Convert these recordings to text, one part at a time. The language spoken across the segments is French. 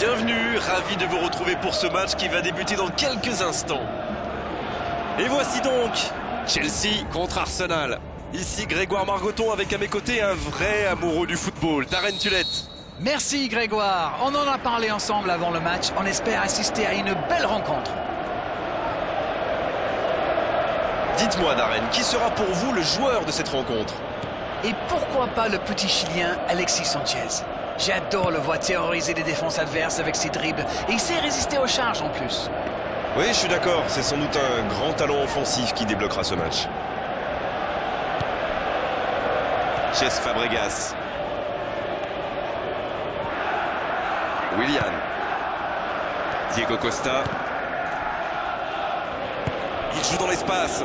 bienvenue, ravi de vous retrouver pour ce match qui va débuter dans quelques instants. Et voici donc Chelsea contre Arsenal. Ici Grégoire Margoton avec à mes côtés un vrai amoureux du football, Darren Tulette. Merci Grégoire, on en a parlé ensemble avant le match, on espère assister à une belle rencontre. Dites-moi Darren, qui sera pour vous le joueur de cette rencontre? Et pourquoi pas le petit Chilien Alexis Sanchez? J'adore le voir terroriser les défenses adverses avec ses dribbles et il sait résister aux charges en plus. Oui, je suis d'accord, c'est sans doute un grand talent offensif qui débloquera ce match. Chess Fabregas. William. Diego Costa. Il joue dans l'espace.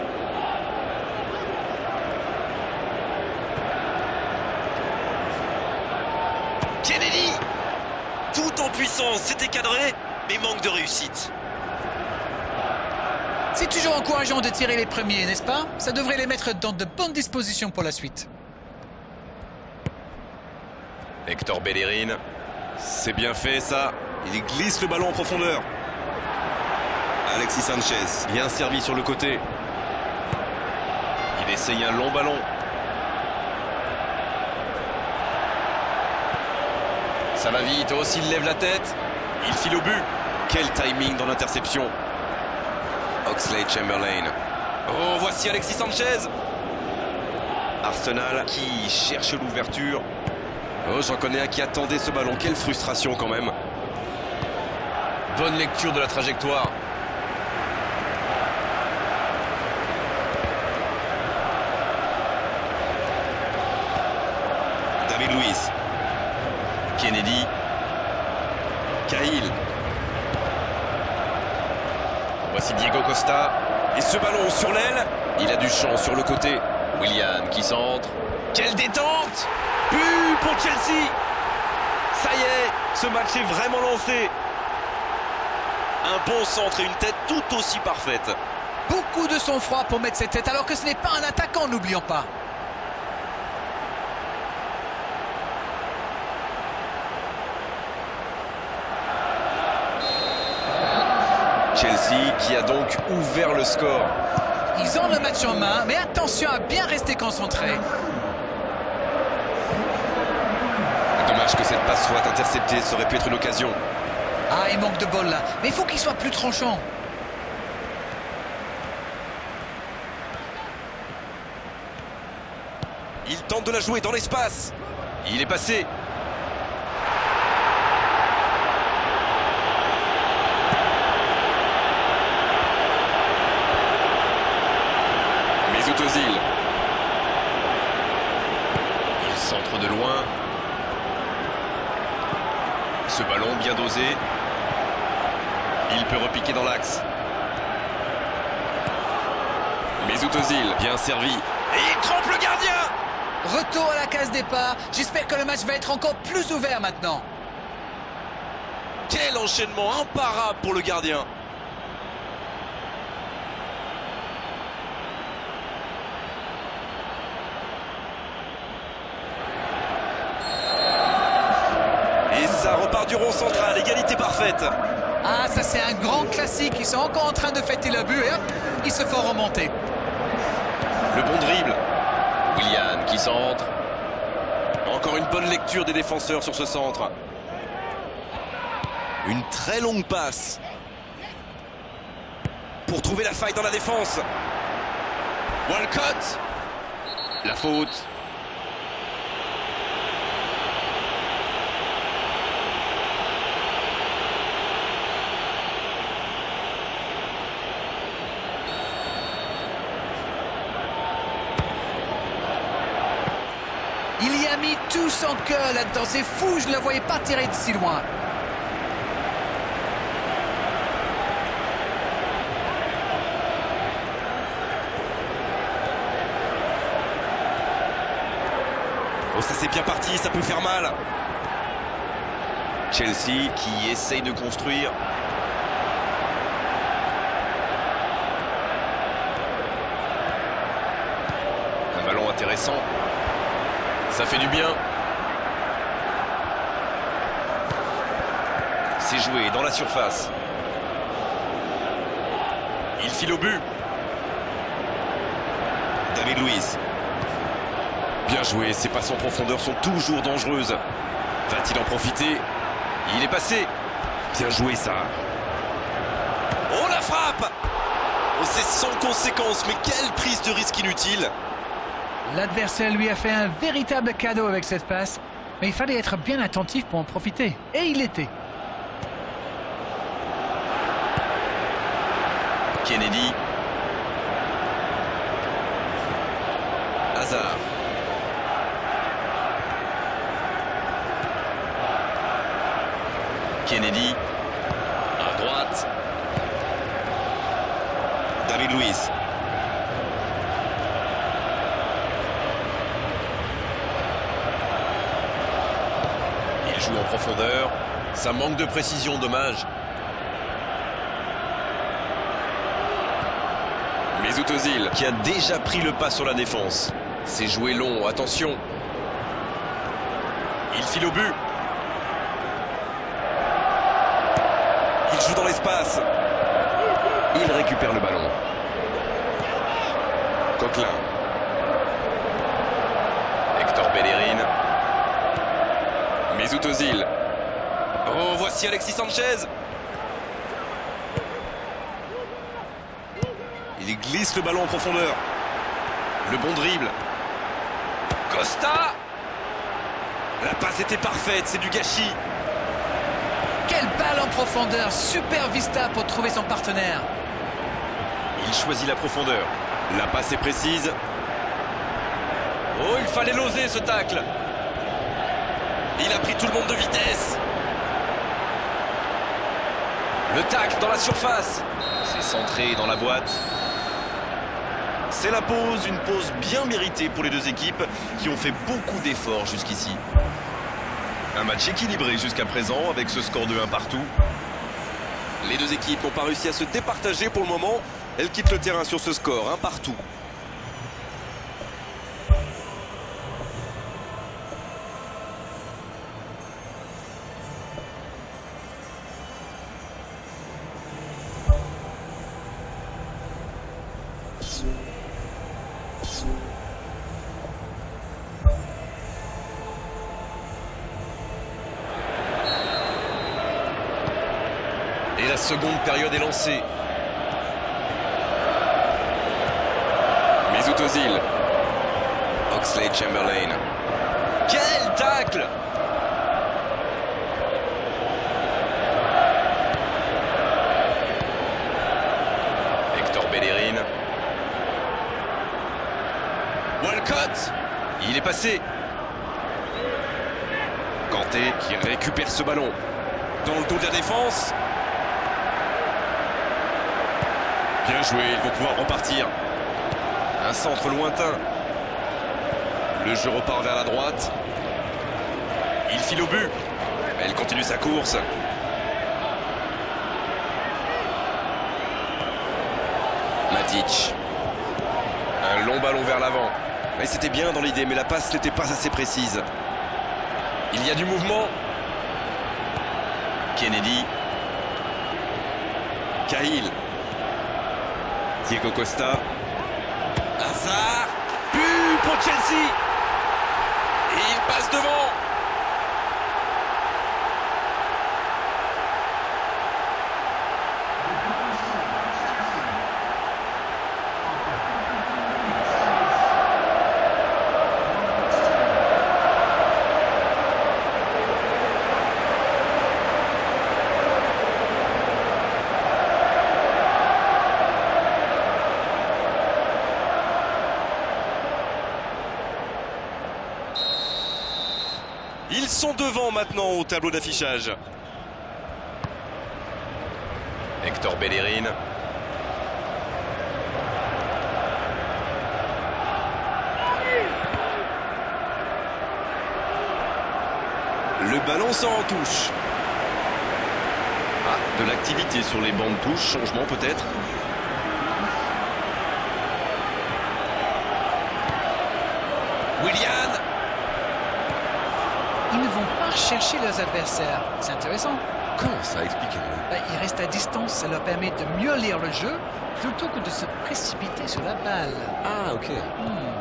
Kennedy C'était cadré, mais manque de réussite. C'est toujours encourageant de tirer les premiers, n'est-ce pas? Ça devrait les mettre dans de bonnes dispositions pour la suite. Hector Bellerin. C'est bien fait ça. Il glisse le ballon en profondeur. Alexis Sanchez, bien servi sur le côté. Il essaye un long ballon. Ça va vite, aussi il lève la tête. Il file au but. Quel timing dans l'interception. Oxley Chamberlain. Oh, voici Alexis Sanchez. Arsenal qui cherche l'ouverture. Oh, j'en connais un qui attendait ce ballon. Quelle frustration quand même. Bonne lecture de la trajectoire. David Luiz. Kennedy. Cahill. Voici Diego Costa. Et ce ballon sur l'aile. Il a du champ sur le côté. William qui centre. Quelle détente But pour Chelsea Ça y est, ce match est vraiment lancé. Un bon centre et une tête tout aussi parfaite. Beaucoup de sang-froid pour mettre cette tête, alors que ce n'est pas un attaquant, n'oublions pas. Chelsea qui a donc ouvert le score. Ils ont le match en main, mais attention à bien rester concentré. Dommage que cette passe soit interceptée, ça aurait pu être une occasion. Ah, il manque de bol là, mais il faut qu'il soit plus tranchant. Il tente de la jouer dans l'espace. Il est passé. Ozil. Il centre de loin. Ce ballon bien dosé. Il peut repiquer dans l'axe. Mesut Ozil, bien servi. Et il trompe le gardien Retour à la case départ. J'espère que le match va être encore plus ouvert maintenant. Quel enchaînement imparable pour le gardien Et ça repart du rond central, égalité parfaite. Ah, ça c'est un grand classique. Ils sont encore en train de fêter le but et hop, ils se font remonter. Le bon dribble. William qui centre. Encore une bonne lecture des défenseurs sur ce centre. Une très longue passe. Pour trouver la faille dans la défense. Walcott. La faute. Il tout son cœur là-dedans. C'est fou, je ne le voyais pas tirer de si loin. Oh, ça c'est bien parti, ça peut faire mal. Chelsea qui essaye de construire. Un ballon intéressant. Ça fait du bien. Joué dans la surface. Il file au but. David Luiz. Bien joué, ses passes en profondeur sont toujours dangereuses. Va-t-il en profiter? Il est passé. Bien joué ça. Oh la frappe oh, C'est sans conséquence, mais quelle prise de risque inutile L'adversaire lui a fait un véritable cadeau avec cette passe, mais il fallait être bien attentif pour en profiter. Et il l'était. Kennedy. Hazard. Kennedy. À droite. David Luiz. Il joue en profondeur. Ça manque de précision, dommage. Mesut qui a déjà pris le pas sur la défense. C'est joué long, attention. Il file au but. Il joue dans l'espace. Il récupère le ballon. Coquelin. Hector Bellerin. Mesut Ozil. Oh, voici Alexis Sanchez. Il glisse le ballon en profondeur. Le bon dribble. Costa La passe était parfaite, c'est du gâchis. Quelle balle en profondeur Super vista pour trouver son partenaire. Il choisit la profondeur. La passe est précise. Oh, il fallait l'oser ce tacle. Il a pris tout le monde de vitesse. Le tacle dans la surface. C'est centré dans la boîte. C'est la pause, une pause bien méritée pour les deux équipes qui ont fait beaucoup d'efforts jusqu'ici. Un match équilibré jusqu'à présent avec ce score de 1 partout. Les deux équipes n'ont pas réussi à se départager pour le moment. Elles quittent le terrain sur ce score, 1 partout. Et la seconde période est lancée. Mesut Ozil. Oxley Chamberlain. Quel tacle Hector Bellerin. Walcott Il est passé. Kanté qui récupère ce ballon. Dans le dos de la défense. Bien joué, ils vont pouvoir repartir. Un centre lointain. Le jeu repart vers la droite. Il file au but. Elle continue sa course. Matic. Un long ballon vers l'avant. Mais c'était bien dans l'idée, mais la passe n'était pas assez précise. Il y a du mouvement. Kennedy. Cahill. Diego Costa. Hazard. But pour Chelsea. Et il passe devant. Ils sont devant maintenant au tableau d'affichage. Hector Bellerin. Le ballon s'en en touche. Ah, de l'activité sur les bandes touches, changement peut-être. Willian Chercher leurs adversaires. C'est intéressant. Comment ça Expliquez-moi. Ben, ils restent à distance, ça leur permet de mieux lire le jeu plutôt que de se précipiter sur la balle. Ah, ok. Hmm.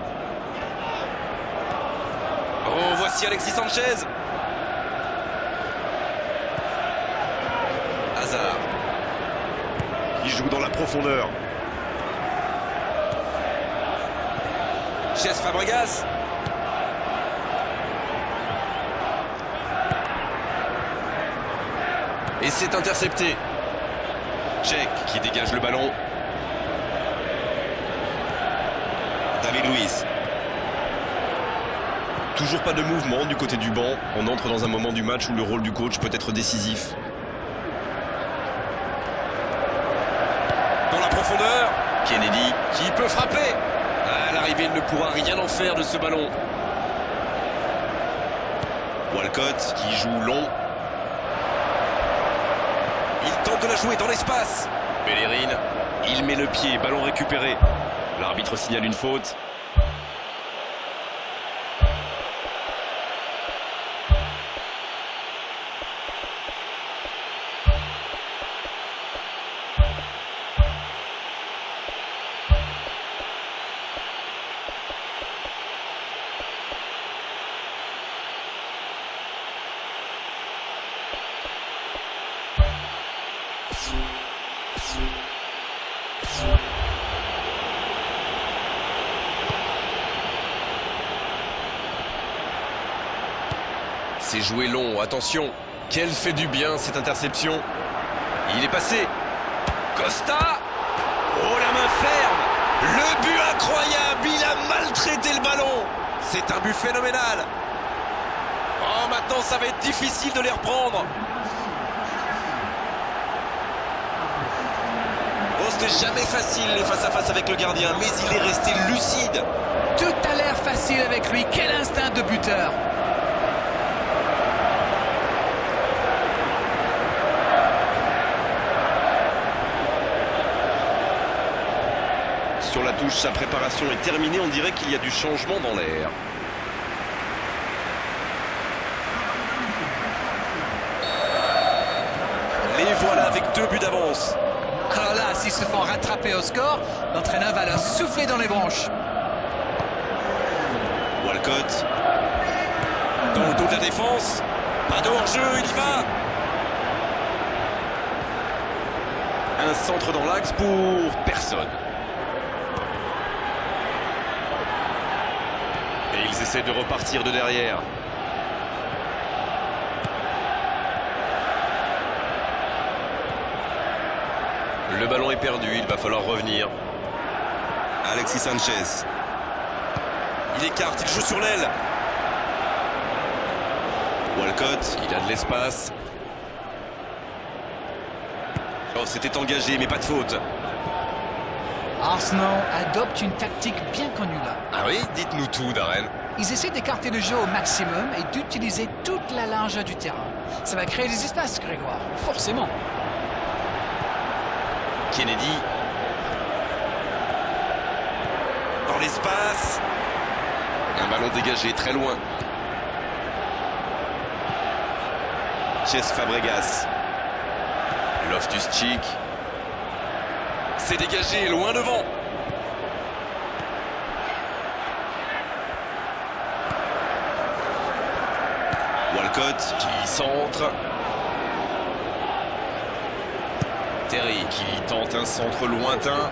Oh, voici Alexis Sanchez. Hazard. Il joue dans la profondeur. Chess Fabregas. Et c'est intercepté. Check qui dégage le ballon. David Luiz. Toujours pas de mouvement du côté du banc. On entre dans un moment du match où le rôle du coach peut être décisif. Dans la profondeur, Kennedy qui peut frapper. À l'arrivée, il ne pourra rien en faire de ce ballon. Walcott qui joue long. Il tente de la jouer dans l'espace. Bellerin, il met le pied, ballon récupéré. L'arbitre signale une faute. Joué long, attention. Quel fait du bien cette interception. Il est passé. Costa Oh la main ferme Le but incroyable Il a maltraité le ballon C'est un but phénoménal Oh maintenant ça va être difficile de les reprendre Oh c'était jamais facile les face à face avec le gardien mais il est resté lucide Tout a l'air facile avec lui. Quel instinct de buteur. Sur la touche, sa préparation est terminée. On dirait qu'il y a du changement dans l'air. Les voilà avec deux buts d'avance. Alors là, s'ils se font rattraper au score, l'entraîneur va leur souffler dans les branches. Walcott. Dans le dos de la défense. Pas de hors-jeu, il y va. Un centre dans l'axe pour personne. Ils essaient de repartir de derrière. Le ballon est perdu, il va falloir revenir. Alexis Sanchez. Il écarte, il joue sur l'aile. Walcott, il a de l'espace. Oh, c'était engagé, mais pas de faute. Arsenal adopte une tactique bien connue là. Ah oui Dites-nous tout, Darren. Ils essaient d'écarter le jeu au maximum et d'utiliser toute la largeur du terrain. Ça va créer des espaces, Grégoire, forcément. Kennedy. Dans l'espace. Un ballon dégagé très loin. Chess Fabregas. Loftus-Cheek. C'est dégagé, loin devant. Walcott qui centre. Terry qui tente un centre lointain.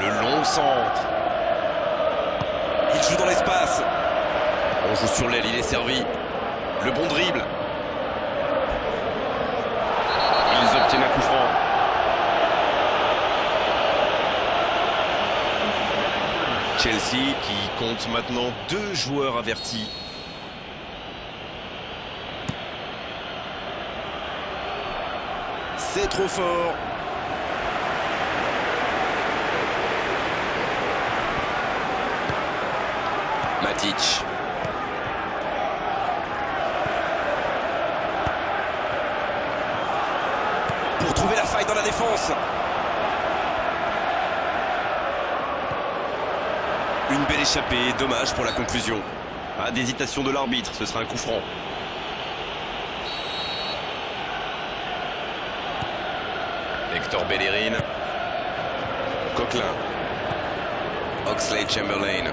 Le long centre. Il joue dans l'espace. On joue sur l'aile, il est servi. Le bon dribble. Ils obtiennent un coup franc. Qui compte maintenant deux joueurs avertis. C'est trop fort. Matic. Pour trouver la faille dans la défense. Une belle échappée, dommage pour la conclusion. Pas d'hésitation de l'arbitre, ce sera un coup franc. Hector Bellerin. Coquelin. Oxlade Chamberlain.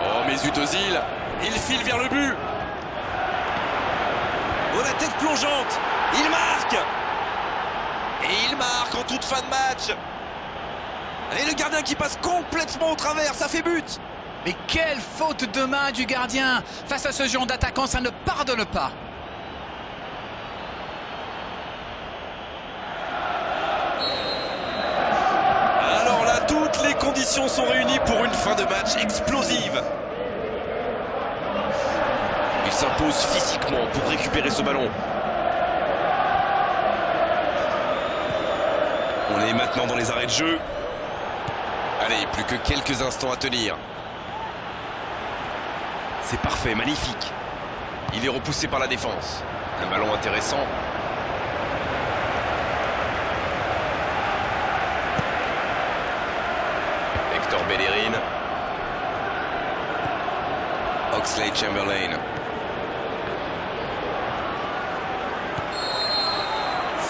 Oh, Ozil. Il file vers le but. Oh, la tête plongeante. Il marque. Et il marque en toute fin de match. Et le gardien qui passe complètement au travers, ça fait but. Mais quelle faute de main du gardien Face à ce genre d'attaquant, ça ne pardonne pas. Alors là, toutes les conditions sont réunies pour une fin de match explosive. Il s'impose physiquement pour récupérer ce ballon. On est maintenant dans les arrêts de jeu. Allez, plus que quelques instants à tenir. C'est parfait, magnifique. Il est repoussé par la défense. Un ballon intéressant. Hector Bellerin. Oxlade Chamberlain.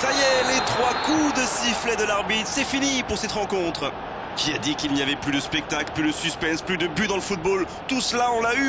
Ça y est, les trois coups de sifflet de l'arbitre, c'est fini pour cette rencontre. Qui a dit qu'il n'y avait plus de spectacle, plus de suspense, plus de but dans le football? Tout cela, on l'a eu